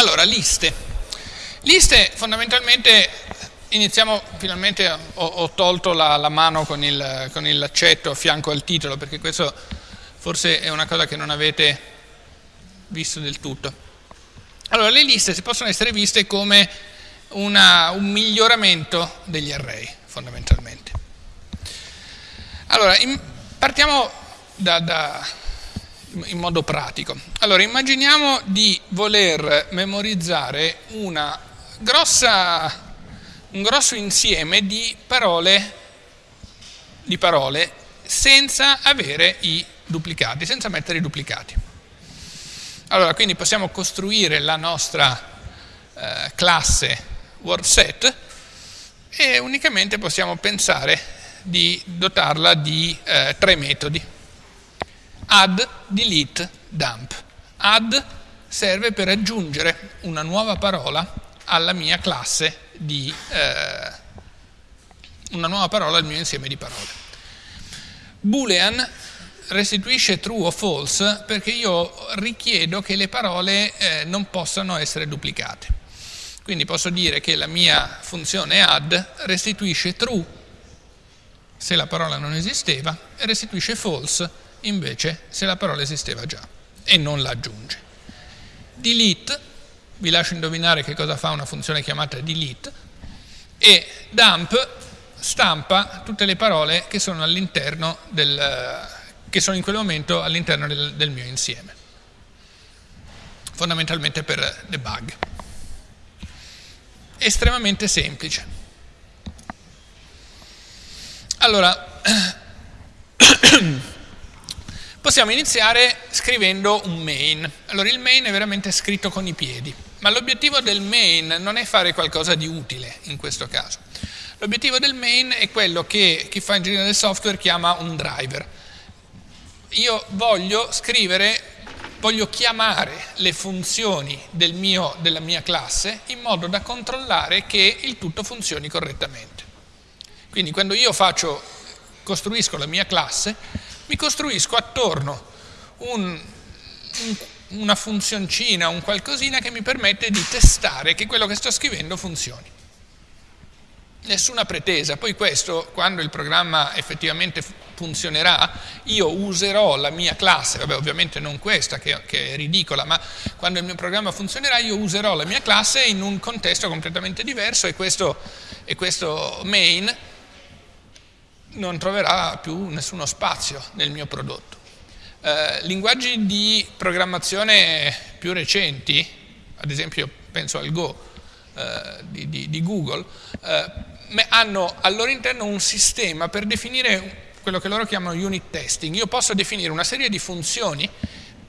Allora, liste. Liste fondamentalmente iniziamo, finalmente ho, ho tolto la, la mano con, il, con il laccetto a fianco al titolo perché questo forse è una cosa che non avete visto del tutto. Allora, le liste si possono essere viste come una, un miglioramento degli array, fondamentalmente. Allora, in, partiamo da, da in modo pratico. Allora, immaginiamo di voler memorizzare grossa, un grosso insieme di parole, di parole senza avere i duplicati, senza mettere i duplicati. Allora, quindi possiamo costruire la nostra eh, classe WordSet e unicamente possiamo pensare di dotarla di eh, tre metodi add, delete, dump. Add serve per aggiungere una nuova parola alla mia classe di eh, una nuova parola al mio insieme di parole. Boolean restituisce true o false perché io richiedo che le parole eh, non possano essere duplicate. Quindi posso dire che la mia funzione add restituisce true se la parola non esisteva e restituisce false invece se la parola esisteva già e non la aggiunge. Delete, vi lascio indovinare che cosa fa una funzione chiamata delete, e dump stampa tutte le parole che sono all'interno del, che sono in quel momento all'interno del, del mio insieme, fondamentalmente per debug. Estremamente semplice. Allora, Possiamo iniziare scrivendo un main. Allora il main è veramente scritto con i piedi, ma l'obiettivo del main non è fare qualcosa di utile in questo caso. L'obiettivo del main è quello che chi fa ingegneria del software chiama un driver. Io voglio scrivere, voglio chiamare le funzioni del mio, della mia classe in modo da controllare che il tutto funzioni correttamente. Quindi quando io faccio, costruisco la mia classe, mi costruisco attorno un, un, una funzioncina, un qualcosina che mi permette di testare che quello che sto scrivendo funzioni. Nessuna pretesa, poi questo, quando il programma effettivamente funzionerà, io userò la mia classe, vabbè ovviamente non questa che, che, è ridicola, ma quando il mio programma funzionerà io userò la mia classe in un contesto completamente diverso e questo, e questo main non troverà più nessuno spazio nel mio prodotto. Eh, linguaggi di programmazione più recenti, ad esempio penso al Go eh, di, di, di, Google, eh, hanno al loro interno un sistema per definire quello che loro chiamano unit testing. Io posso definire una serie di funzioni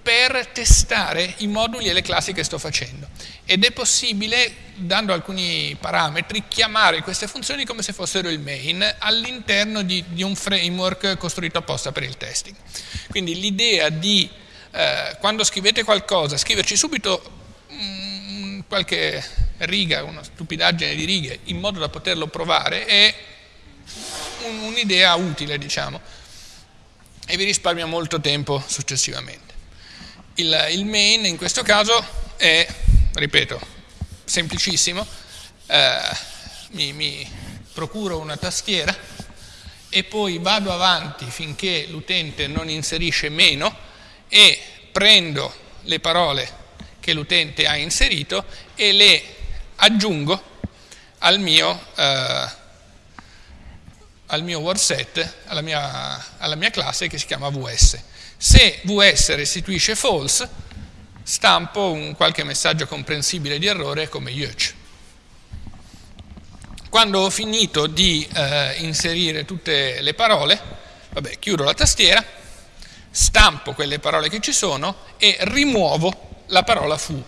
per testare i moduli e le classi che sto facendo ed è possibile, dando alcuni parametri, chiamare queste funzioni come se fossero il main all'interno di, di un framework costruito apposta per il testing. Quindi l'idea di, eh, quando scrivete qualcosa, scriverci subito mm, qualche riga, una stupidaggine di righe, in modo da poterlo provare, è un'idea utile, diciamo, e vi risparmia molto tempo successivamente. Il, il main in questo caso è, ripeto, semplicissimo, eh, mi, mi procuro una tastiera e poi vado avanti finché l'utente non inserisce meno e prendo le parole che l'utente ha inserito e le aggiungo al mio, eh, al mio word set, alla mia, alla mia classe che si chiama VS. Se VS restituisce false, stampo un qualche messaggio comprensibile di errore come Yuch. Quando ho finito di eh, inserire tutte le parole, vabbè, chiudo la tastiera, stampo quelle parole che ci sono e rimuovo la parola fu,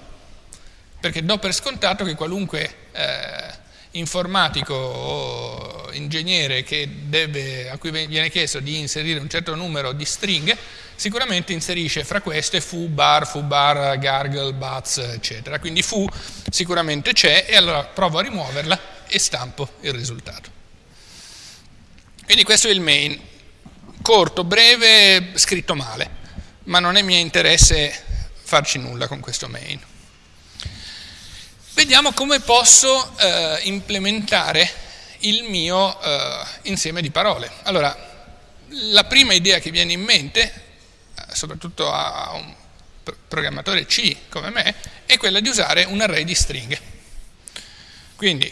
perché do per scontato che qualunque eh, informatico o ingegnere deve, a cui viene chiesto di inserire un certo numero di stringhe, sicuramente inserisce fra queste fu, bar, fu, bar, gargle, bats, eccetera. Quindi fu sicuramente c'è e allora provo a rimuoverla e stampo il risultato. Quindi questo è il main, corto, breve, scritto male, ma non è mio interesse farci nulla con questo main. Vediamo come posso eh, implementare il mio eh, insieme di parole. Allora, la prima idea che viene in mente, eh, soprattutto a un programmatore C come me, è quella di usare un array di stringhe. Quindi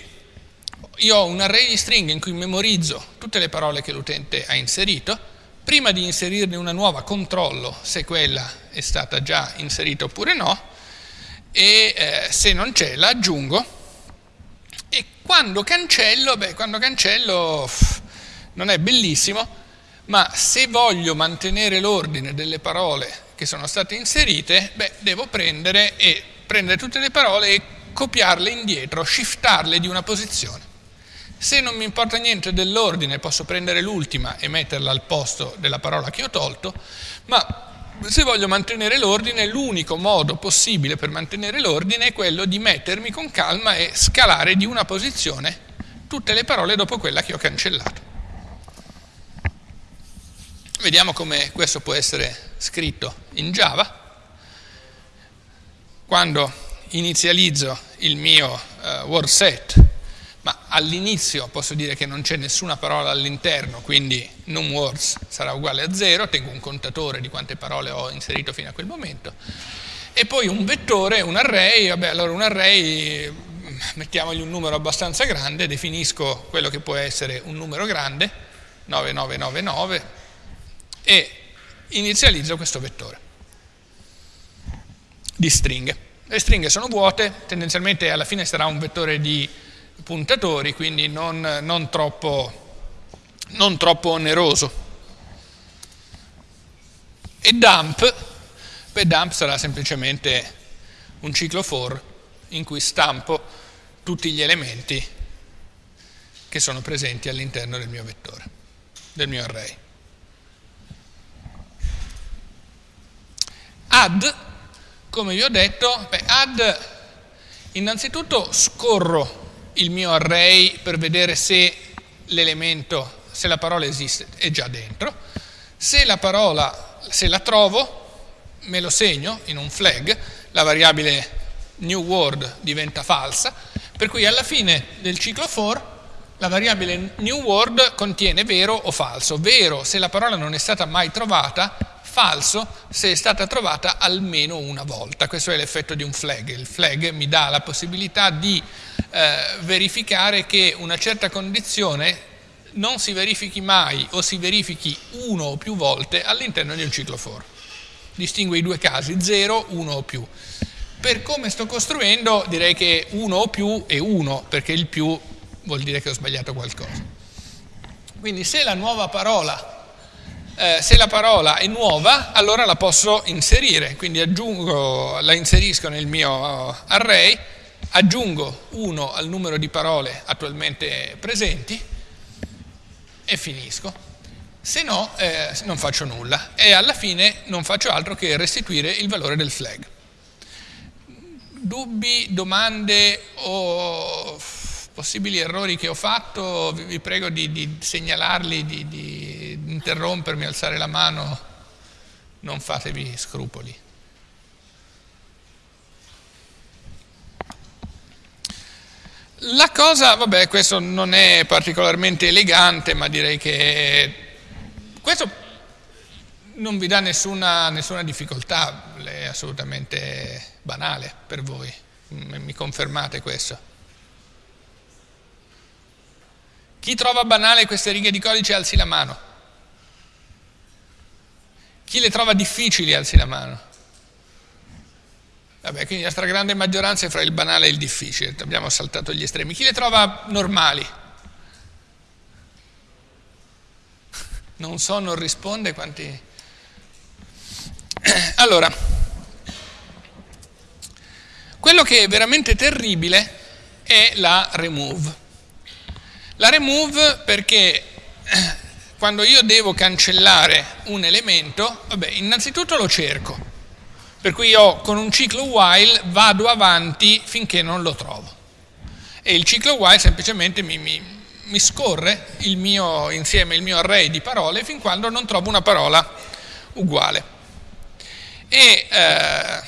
io ho un array di stringhe in cui memorizzo tutte le parole che l'utente ha inserito, prima di inserirne una nuova controllo se quella è stata già inserita oppure no, e eh, se non c'è la aggiungo e quando cancello, beh, quando cancello non è bellissimo, ma se voglio mantenere l'ordine delle parole che sono state inserite, beh, devo prendere e prendere tutte le parole e copiarle indietro, shiftarle di una posizione. Se non mi importa niente dell'ordine, posso prendere l'ultima e metterla al posto della parola che ho tolto, ma se voglio mantenere l'ordine, l'unico modo possibile per mantenere l'ordine è quello di mettermi con calma e scalare di una posizione tutte le parole dopo quella che ho cancellato. Vediamo come questo può essere scritto in Java. Quando inizializzo il mio uh, word set ma all'inizio posso dire che non c'è nessuna parola all'interno, quindi numWords sarà uguale a 0, tengo un contatore di quante parole ho inserito fino a quel momento, e poi un vettore, un array, vabbè allora un array, mettiamogli un numero abbastanza grande, definisco quello che può essere un numero grande, 9999, e inizializzo questo vettore di stringhe. Le stringhe sono vuote, tendenzialmente alla fine sarà un vettore di puntatori, quindi non, non, troppo, non troppo oneroso. E dump, beh, dump sarà semplicemente un ciclo for in cui stampo tutti gli elementi che sono presenti all'interno del mio vettore, del mio array. Add, come vi ho detto, beh, add innanzitutto scorro il mio array per vedere se l'elemento, se la parola esiste, è già dentro. Se la parola, se la trovo, me lo segno in un flag, la variabile new word diventa falsa, per cui alla fine del ciclo for la variabile new word contiene vero o falso. Vero se la parola non è stata mai trovata, falso se è stata trovata almeno una volta. Questo è l'effetto di un flag. Il flag mi dà la possibilità di eh, verificare che una certa condizione non si verifichi mai o si verifichi uno o più volte all'interno di un ciclo for. Distingue i due casi, 0, 1 o più. Per come sto costruendo direi che 1 o più è 1, perché il più vuol dire che ho sbagliato qualcosa. Quindi se la nuova parola eh, se la parola è nuova, allora la posso inserire, quindi aggiungo, la inserisco nel mio array, aggiungo 1 al numero di parole attualmente presenti e finisco. Se no, eh, non faccio nulla e alla fine non faccio altro che restituire il valore del flag. Dubbi, domande o possibili errori che ho fatto, vi prego di, di segnalarli, di, di interrompermi, alzare la mano, non fatevi scrupoli. La cosa, vabbè, questo non è particolarmente elegante, ma direi che questo non vi dà nessuna, nessuna difficoltà, è assolutamente banale per voi, mi confermate questo? Chi trova banale queste righe di codice alzi la mano. Chi le trova difficili alzi la mano. Vabbè, quindi la stragrande maggioranza è fra il banale e il difficile, abbiamo saltato gli estremi. Chi le trova normali? Non so, non risponde quanti... Allora, quello che è veramente terribile è la remove. La remove perché quando io devo cancellare un elemento, vabbè, innanzitutto lo cerco, per cui io con un ciclo while vado avanti finché non lo trovo. E il ciclo while semplicemente mi, mi, mi scorre il mio insieme, il mio array di parole fin quando non trovo una parola uguale. E eh,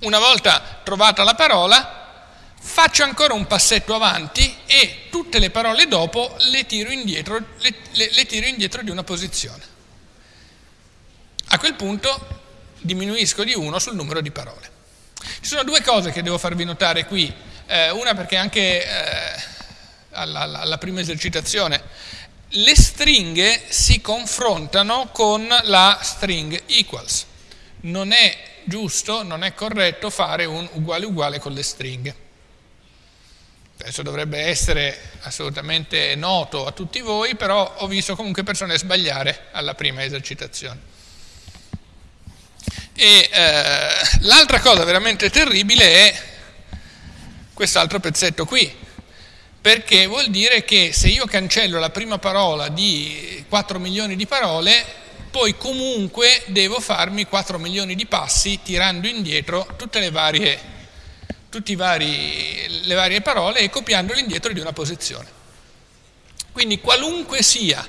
una volta trovata la parola, faccio ancora un passetto avanti e tutte le parole dopo le tiro indietro, le, le, le tiro indietro di una posizione. A quel punto diminuisco di 1 sul numero di parole. Ci sono due cose che devo farvi notare qui, eh, una perché anche eh, alla, alla prima esercitazione le stringhe si confrontano con la string equals. Non è giusto, non è corretto fare un uguale uguale con le stringhe. Adesso dovrebbe essere assolutamente noto a tutti voi, però ho visto comunque persone sbagliare alla prima esercitazione. E eh, l'altra cosa veramente terribile è quest'altro pezzetto qui, perché vuol dire che se io cancello la prima parola di 4 milioni di parole, poi comunque devo farmi 4 milioni di passi tirando indietro tutte le varie, tutte le varie parole e copiandole indietro di una posizione. Quindi qualunque sia,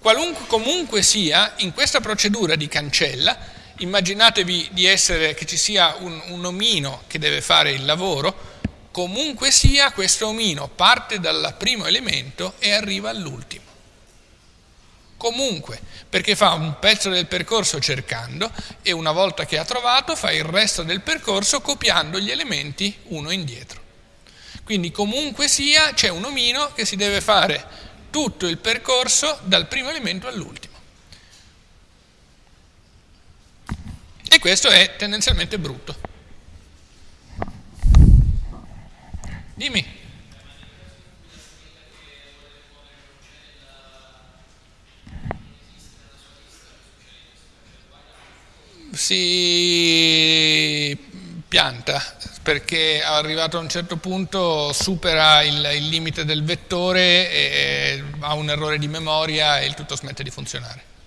qualunque comunque sia, in questa procedura di cancella, immaginatevi di essere, che ci sia un, un omino che deve fare il lavoro, comunque sia questo omino parte dal primo elemento e arriva all'ultimo. Comunque, perché fa un pezzo del percorso cercando e una volta che ha trovato fa il resto del percorso copiando gli elementi uno indietro. Quindi comunque sia c'è un omino che si deve fare tutto il percorso dal primo elemento all'ultimo. E questo è tendenzialmente brutto. Dimmi. Si pianta perché arrivato a un certo punto supera il, il limite del vettore e ha un errore di memoria e il tutto smette di funzionare.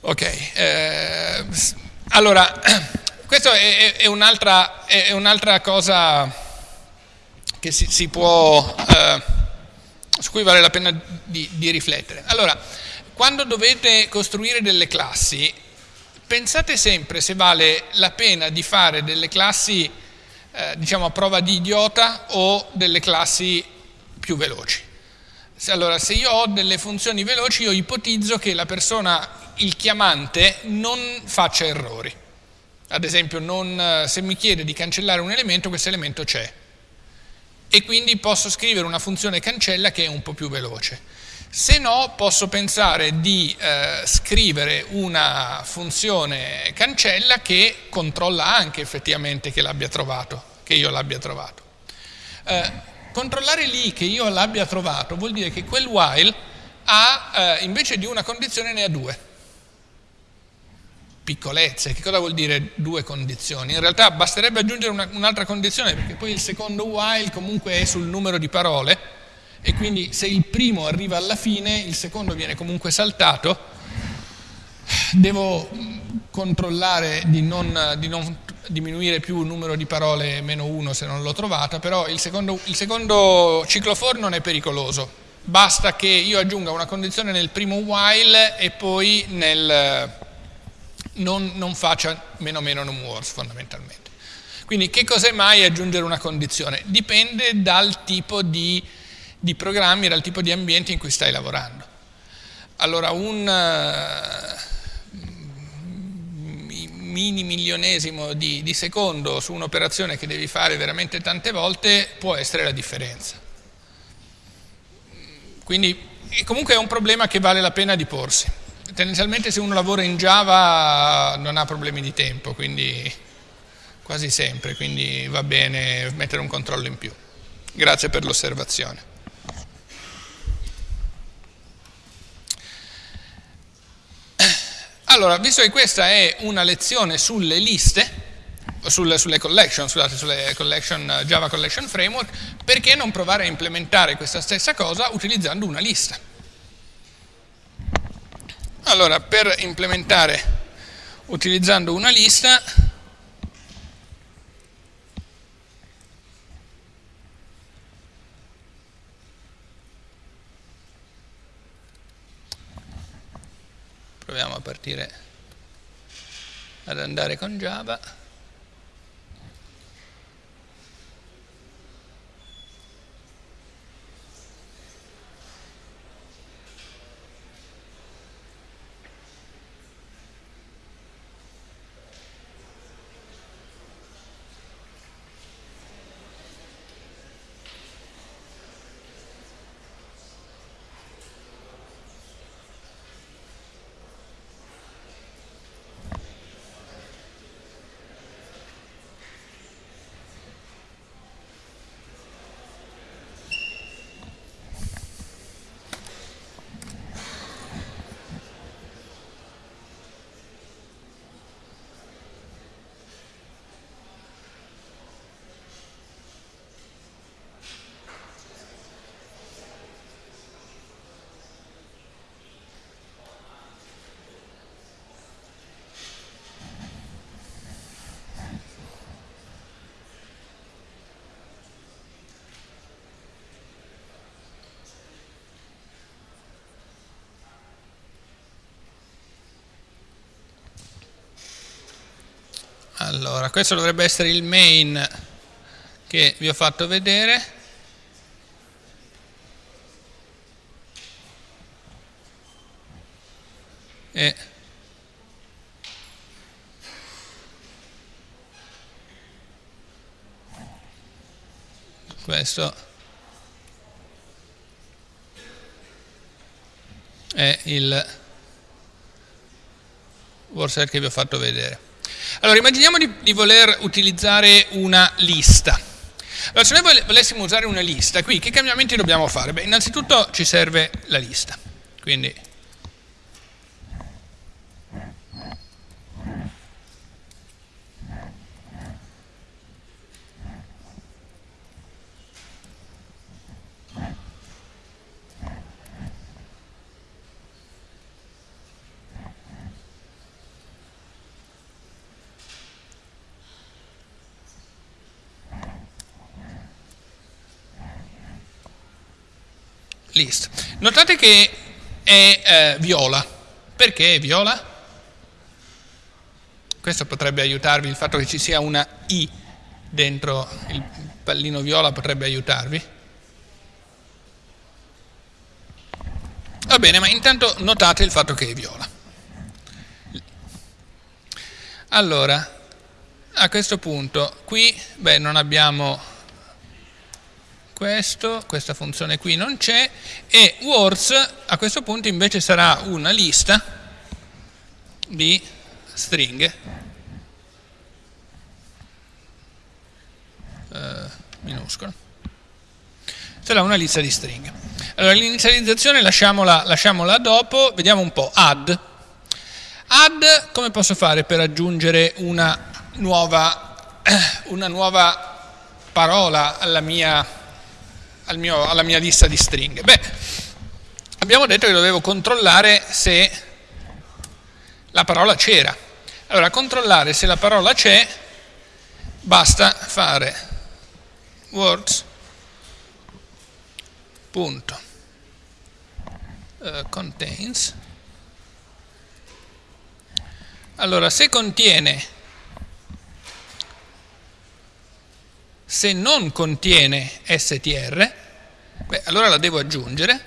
Ok, eh, allora, questa è, è, un'altra, un'altra, cosa che si, si può, eh, su cui vale la pena di, di riflettere. Allora, quando dovete costruire delle classi, pensate sempre se vale la pena di fare delle classi, eh, diciamo, a prova di idiota o delle classi più veloci. Allora, se io ho delle funzioni veloci, io ipotizzo che la persona il chiamante non faccia errori. Ad esempio, non, se mi chiede di cancellare un elemento, questo elemento c'è. E quindi posso scrivere una funzione cancella che è un po' più veloce. Se no, posso pensare di eh, scrivere una funzione cancella che controlla anche effettivamente che l'abbia trovato, che io l'abbia trovato. Eh, controllare lì che io l'abbia trovato vuol dire che quel while ha, eh, invece di una condizione, ne ha due piccolezze. Che cosa vuol dire due condizioni? In realtà basterebbe aggiungere una, un'altra condizione perché poi il secondo while comunque è sul numero di parole e quindi se il primo arriva alla fine, il secondo viene comunque saltato. Devo controllare di non, di non diminuire più il numero di parole meno uno se non l'ho trovata, però il secondo, il secondo ciclo for non è pericoloso. Basta che io aggiunga una condizione nel primo while e poi nel, non, non faccia meno meno non worse fondamentalmente. Quindi che cos'è mai aggiungere una condizione? Dipende dal tipo di, di, programmi, dal tipo di ambiente in cui stai lavorando. Allora un uh, mini milionesimo di, di secondo su un'operazione che devi fare veramente tante volte può essere la differenza. Quindi comunque è un problema che vale la pena di porsi tendenzialmente se uno lavora in Java non ha problemi di tempo, quindi quasi sempre, quindi va bene mettere un controllo in più. Grazie per l'osservazione. Allora, visto che questa è una lezione sulle liste, sulle, sulle collection, scusate, sulle collection, Java Collection Framework, perché non provare a implementare questa stessa cosa utilizzando una lista? Allora, per implementare utilizzando una lista, proviamo a partire ad andare con Java. Allora, questo dovrebbe essere il main che vi ho fatto vedere. E questo è il WordSet che vi ho fatto vedere. Allora, immaginiamo di, di voler utilizzare una lista. Allora, se noi volessimo usare una lista, qui che cambiamenti dobbiamo fare? Beh, innanzitutto ci serve la lista. Quindi list. Notate che è eh, viola. Perché è viola? Questo potrebbe aiutarvi, il fatto che ci sia una I dentro il pallino viola potrebbe aiutarvi. Va bene, ma intanto notate il fatto che è viola. Allora, a questo punto, qui beh, non abbiamo questo, questa funzione qui non c'è e words a questo punto invece sarà una lista di stringhe. Eh, minuscolo. Sarà una lista di stringhe. Allora l'inizializzazione lasciamola, lasciamola dopo. Vediamo un po' add. Add come posso fare per aggiungere una nuova, una nuova parola alla mia al mio, alla mia lista di stringhe? Beh, abbiamo detto che dovevo controllare se la parola c'era. Allora, controllare se la parola c'è, basta fare words punto uh, contains allora se contiene se non contiene str, beh, allora la devo aggiungere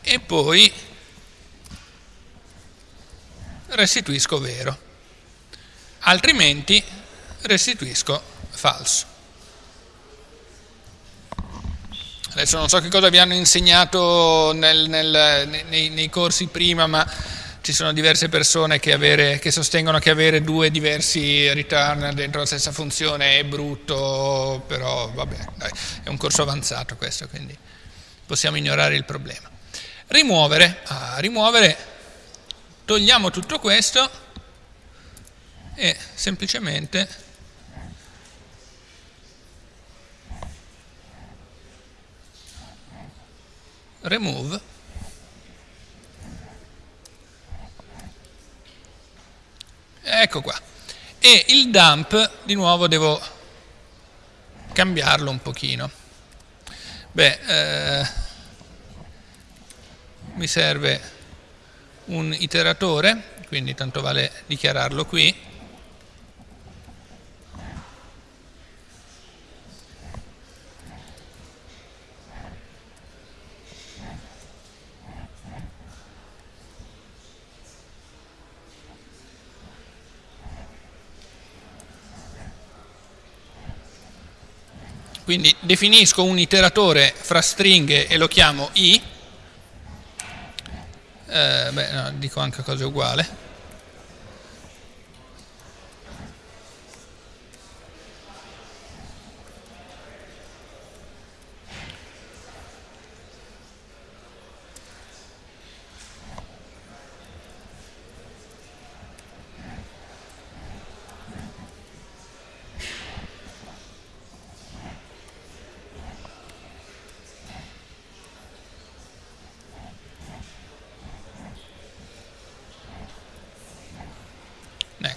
e poi restituisco vero, altrimenti restituisco falso. Adesso non so che cosa vi hanno insegnato nel, nel, nei, nei corsi prima, ma ci sono diverse persone che, avere, che, sostengono che avere due diversi return dentro la stessa funzione è brutto, però vabbè, dai, è un corso avanzato questo, quindi possiamo ignorare il problema. Rimuovere, ah, rimuovere, togliamo tutto questo e semplicemente remove Ecco qua. E il dump, di nuovo, devo cambiarlo un pochino. Beh, eh, mi serve un iteratore, quindi tanto vale dichiararlo qui. Quindi definisco un iteratore fra stringhe e lo chiamo i, eh, beh, no, dico anche cose uguali.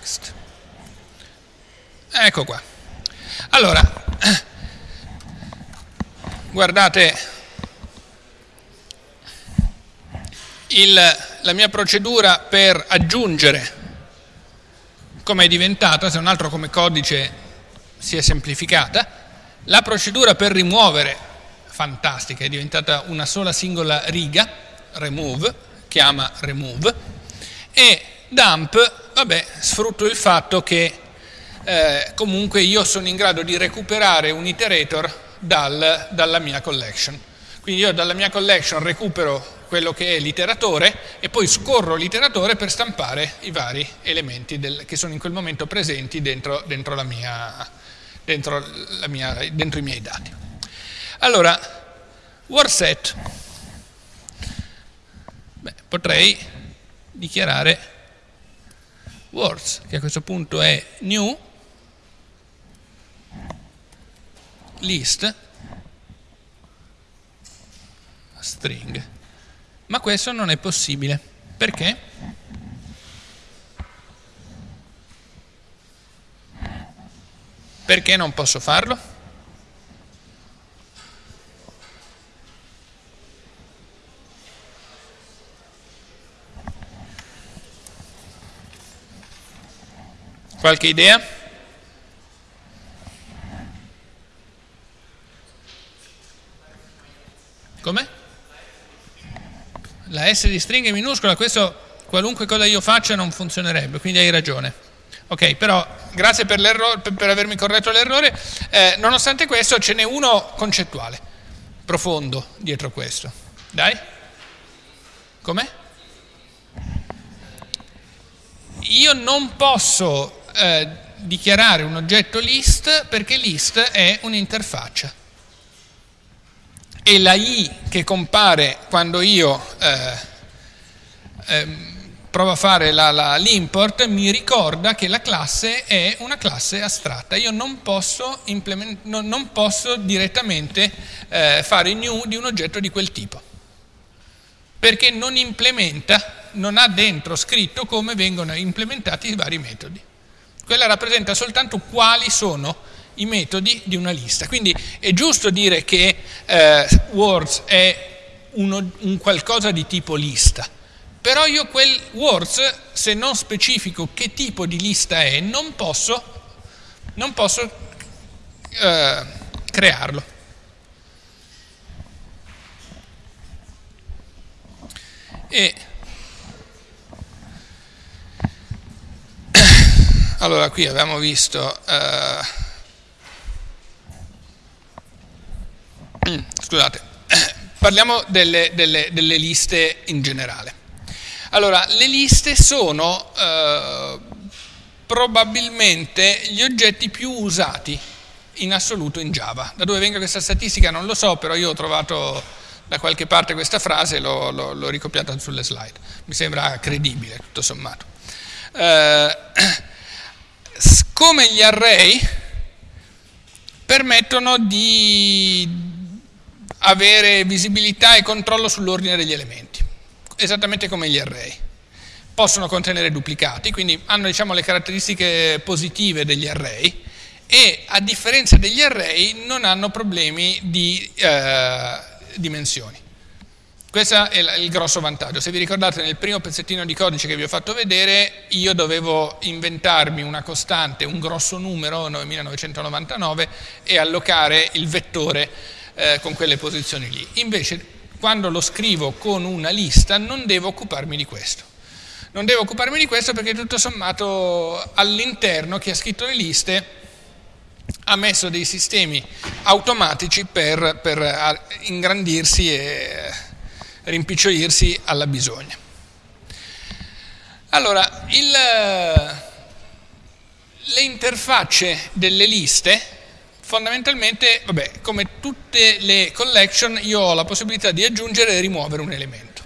Next. Ecco qua. Allora, guardate il, la mia procedura per aggiungere come è diventata, se un altro come codice si è semplificata, la procedura per rimuovere, fantastica, è diventata una sola singola riga, remove, chiama remove, e dump, vabbè, sfrutto il fatto che eh, comunque io sono in grado di recuperare un iterator dal, dalla mia collection. Quindi io dalla mia collection recupero quello che è l'iteratore e poi scorro l'iteratore per stampare i vari elementi del, che sono in quel momento presenti dentro, dentro, la mia, dentro, la mia, dentro i miei dati. Allora, wordset, Beh, potrei dichiarare words, che a questo punto è new list string ma questo non è possibile. Perché? Perché non posso farlo? Qualche idea? Come? la S di stringa è minuscola, questo qualunque cosa io faccia non funzionerebbe, quindi hai ragione. Ok, però grazie per, per, avermi corretto l'errore, eh, nonostante questo ce n'è uno concettuale, profondo dietro questo. Dai? Com'è? Io non posso eh, dichiarare un oggetto list perché list è un'interfaccia e la i che compare quando io eh, eh, provo a fare l'import mi ricorda che la classe è una classe astratta. Io non posso, non, non posso direttamente eh, fare new di un oggetto di quel tipo, perché non implementa, non ha dentro scritto come vengono implementati i vari metodi. Quella rappresenta soltanto quali sono i metodi di una lista. Quindi è giusto dire che eh, words è uno, un qualcosa di tipo lista, però io quel words, se non specifico che tipo di lista è, non posso, non posso eh, crearlo. E allora qui abbiamo visto eh, scusate, parliamo delle, delle, delle, liste in generale. Allora, le liste sono eh, probabilmente gli oggetti più usati in assoluto in Java. Da dove venga questa statistica non lo so, però io ho trovato da qualche parte questa frase e l'ho ricopiata sulle slide. Mi sembra credibile, tutto sommato. Eh, come gli array permettono di avere visibilità e controllo sull'ordine degli elementi, esattamente come gli array. Possono contenere duplicati, quindi hanno diciamo, le caratteristiche positive degli array e a differenza degli array non hanno problemi di eh, dimensioni. Questo è il grosso vantaggio. Se vi ricordate nel primo pezzettino di codice che vi ho fatto vedere, io dovevo inventarmi una costante, un grosso numero, 9999, e allocare il vettore eh, con quelle posizioni lì. Invece quando lo scrivo con una lista non devo occuparmi di questo. Non devo occuparmi di questo perché tutto sommato all'interno chi ha scritto le liste ha messo dei sistemi automatici per, per ingrandirsi e rimpicciolirsi alla bisogna. Allora, il, le interfacce delle liste fondamentalmente, vabbè, come tutte le collection, io ho la possibilità di aggiungere e rimuovere un elemento.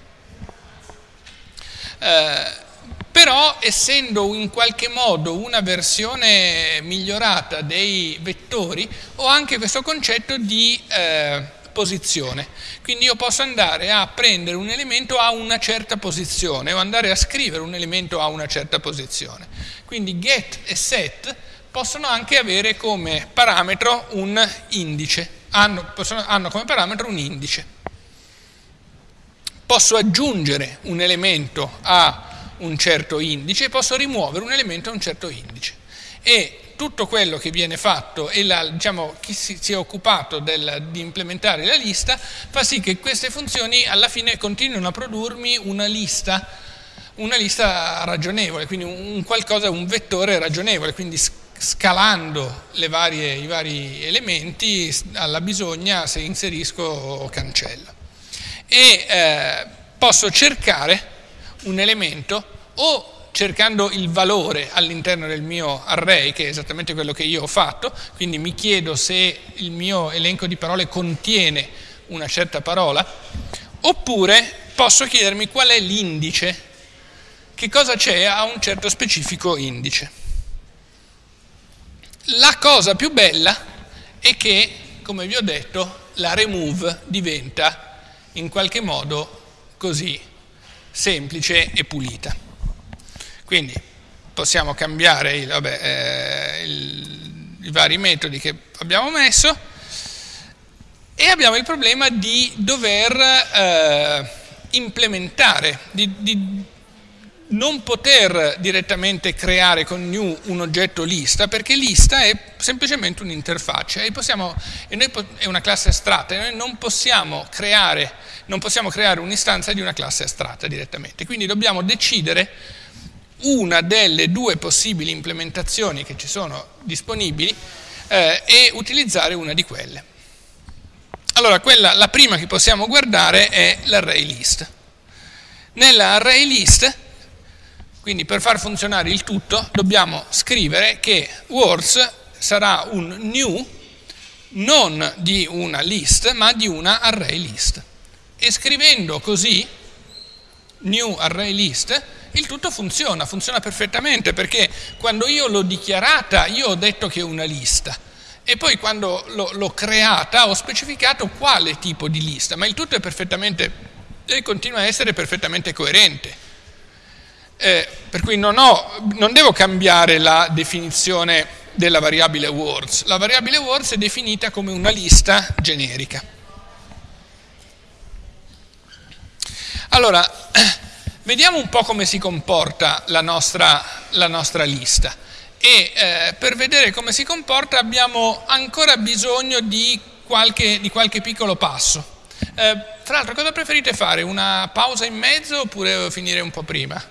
Eh, però, essendo in qualche modo una versione migliorata dei vettori, ho anche questo concetto di eh, posizione. Quindi io posso andare a prendere un elemento a una certa posizione o andare a scrivere un elemento a una certa posizione. Quindi get e set possono anche avere come parametro un indice, hanno, possono, hanno come parametro un indice. posso aggiungere un elemento a un certo indice posso rimuovere un elemento a un certo indice. E tutto quello che viene fatto e la, diciamo, chi si, si è occupato del, di implementare la lista fa sì che queste funzioni alla fine continuino a produrmi una lista, una lista ragionevole, quindi un, qualcosa, un vettore ragionevole, quindi scalando varie, i vari elementi alla bisogna se inserisco o cancello. E eh, posso cercare un elemento o cercando il valore all'interno del mio array, che è esattamente quello che io ho fatto, quindi mi chiedo se il mio elenco di parole contiene una certa parola, oppure posso chiedermi qual è l'indice, che cosa c'è a un certo specifico indice. La cosa più bella è che, come vi ho detto, la remove diventa in qualche modo così semplice e pulita. Quindi possiamo cambiare il, vabbè, eh, il, i vari metodi che abbiamo messo e abbiamo il problema di dover eh, implementare, di, di, non poter direttamente creare con new un oggetto lista perché lista è semplicemente un'interfaccia e, possiamo, e noi, è una classe astratta e noi non possiamo creare, creare un'istanza di una classe astratta direttamente. Quindi dobbiamo decidere una delle due possibili implementazioni che ci sono disponibili eh, e utilizzare una di quelle. Allora, quella, la prima che possiamo guardare è l'array list. Nella array list, quindi per far funzionare il tutto, dobbiamo scrivere che words sarà un new non di una list, ma di una array list. E scrivendo così, new array list, il tutto funziona, funziona perfettamente perché quando io l'ho dichiarata io ho detto che è una lista e poi quando l'ho, creata ho specificato quale tipo di lista, ma il tutto è perfettamente e continua a essere perfettamente coerente. Eh, per cui non, ho, non devo cambiare la definizione della variabile words. La variabile words è definita come una lista generica. Allora, Vediamo un po' come si comporta la nostra, la nostra lista e eh, per vedere come si comporta abbiamo ancora bisogno di qualche, di qualche piccolo passo. Eh, tra l'altro cosa preferite fare? Una pausa in mezzo oppure finire un po' prima?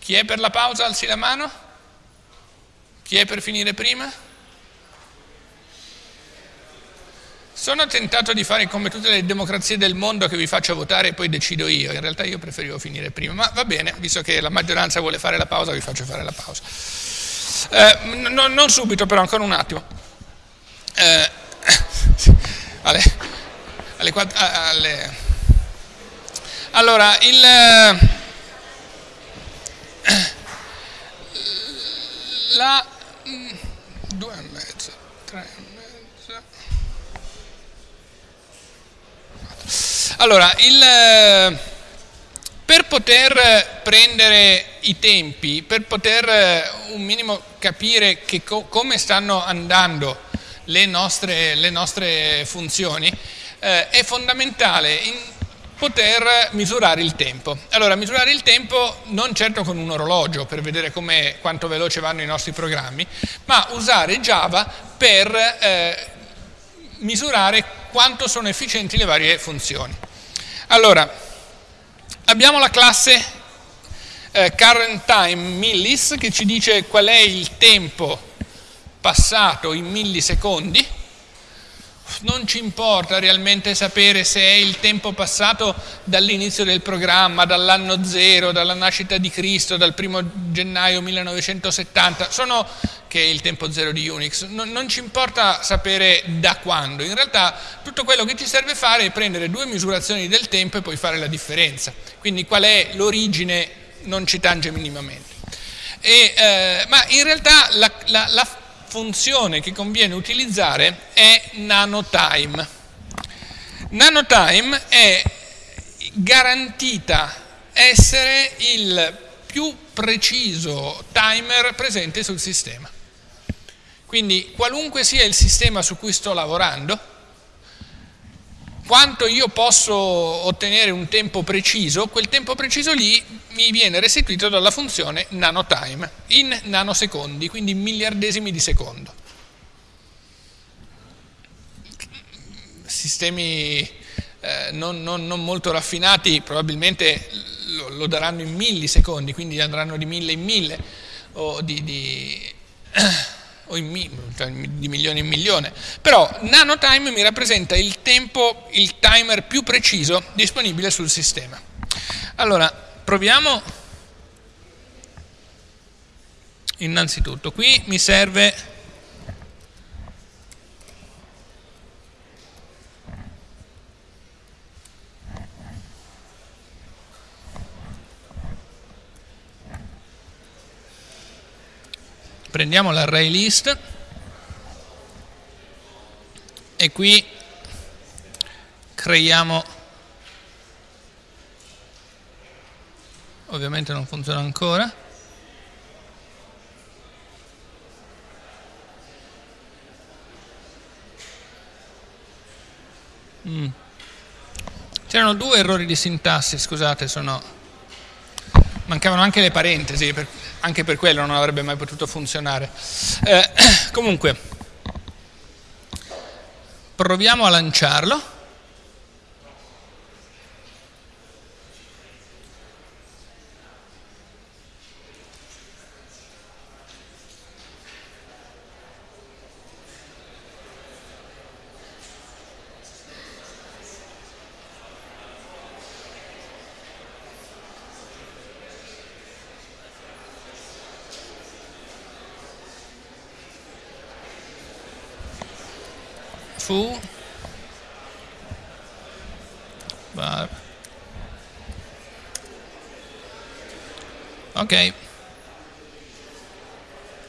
Chi è per la pausa alzi la mano? Chi è per finire prima? Sono tentato di fare come tutte le democrazie del mondo che vi faccio votare e poi decido io. In realtà io preferivo finire prima, ma va bene, visto che la maggioranza vuole fare la pausa, vi faccio fare la pausa. Eh, no, non subito, però, ancora un attimo. Eh, alle, alle, alle, allora, il, la, due e mezzo, tre Allora, il, eh, per poter prendere i tempi, per poter eh, un minimo capire co come stanno andando le nostre, le nostre funzioni, eh, è fondamentale poter misurare il tempo. Allora, misurare il tempo non certo con un orologio per vedere quanto veloce vanno i nostri programmi, ma usare Java per eh, misurare quanto sono efficienti le varie funzioni. Allora, abbiamo la classe eh, current time millis che ci dice qual è il tempo passato in millisecondi non ci importa realmente sapere se è il tempo passato dall'inizio del programma, dall'anno zero, dalla nascita di Cristo, dal primo gennaio 1970, sono, che è il tempo zero di Unix, non, non ci importa sapere da quando, in realtà tutto quello che ci serve fare è prendere due misurazioni del tempo e poi fare la differenza, quindi qual è l'origine non ci tange minimamente. E, eh, ma in realtà la, la, la funzione che conviene utilizzare è nanotime. Nanotime è garantita essere il più preciso timer presente sul sistema. Quindi qualunque sia il sistema su cui sto lavorando, quanto io posso ottenere un tempo preciso, quel tempo preciso lì mi viene restituito dalla funzione nanotime in nanosecondi, quindi in miliardesimi di secondo. Sistemi eh, non, non, non, molto raffinati probabilmente lo, lo, daranno in millisecondi, quindi andranno di mille in mille o di, di cioè di milione in milione, però nanotime mi rappresenta il tempo, il timer più preciso disponibile sul sistema. Allora, proviamo innanzitutto, qui mi serve prendiamo l'array list e qui creiamo. Ovviamente non funziona ancora. Mm. c'erano due errori di sintassi scusate sono mancavano anche le parentesi per anche per quello non avrebbe mai potuto funzionare. Eh, comunque, proviamo a lanciarlo. Foo bar ok.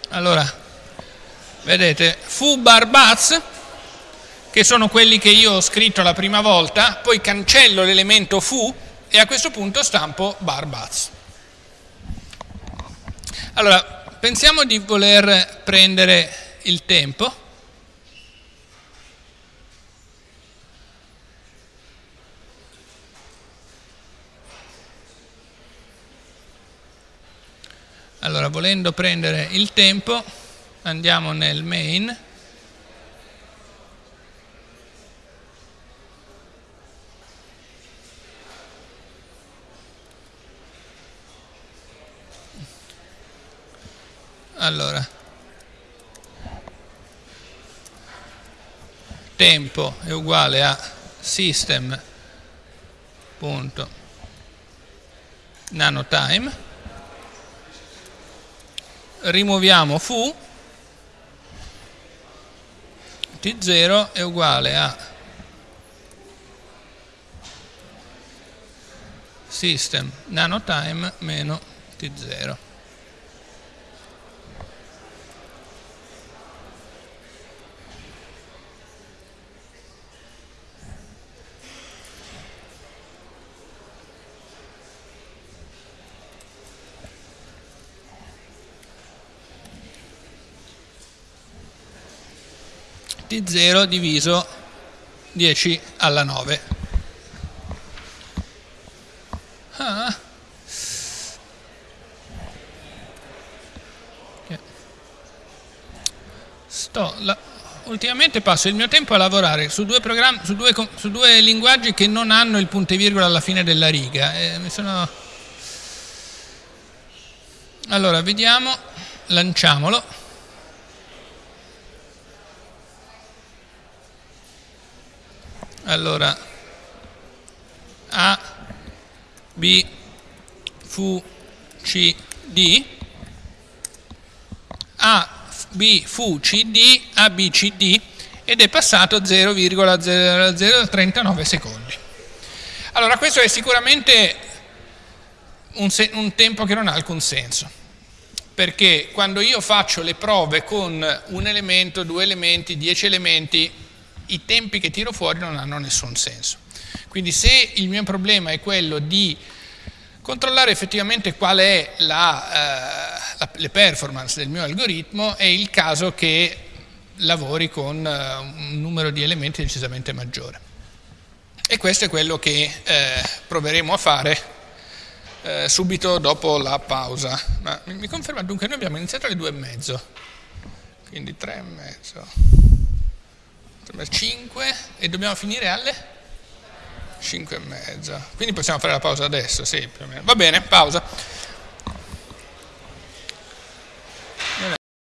Allora vedete foo bar bats che sono quelli che io ho scritto la prima volta poi cancello l'elemento foo e a questo punto stampo bar bats allora pensiamo di voler prendere il tempo Allora, volendo prendere il tempo, andiamo nel main, allora. Tempo è uguale a system.nanotime rimuoviamo fu t0 è uguale a system nanotime meno t0 di 0 diviso 10 alla 9. Ah. Sto, la, ultimamente passo il mio tempo a lavorare su due, su, due, su due, linguaggi che non hanno il punto e virgola alla fine della riga. E sono... Allora, vediamo, lanciamolo. Allora A, B, Fu, C, D, A, B, Fu, C, D, A, B, C, D. Ed è passato a 0,0039 secondi. Allora questo è sicuramente un, un tempo che non ha alcun senso. Perché quando io faccio le prove con un elemento, due elementi, dieci elementi, i tempi che tiro fuori non hanno nessun senso. Quindi se il mio problema è quello di controllare effettivamente qual è la, eh, la, le performance del mio algoritmo, è il caso che lavori con eh, un numero di elementi decisamente maggiore. E questo è quello che eh, proveremo a fare eh, subito dopo la pausa. Ma mi conferma dunque noi abbiamo iniziato alle due e mezzo, quindi tre e mezzo, 5 e dobbiamo finire alle 5 e mezza. Quindi possiamo fare la pausa adesso, sì, più o meno. Va bene, pausa.